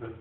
But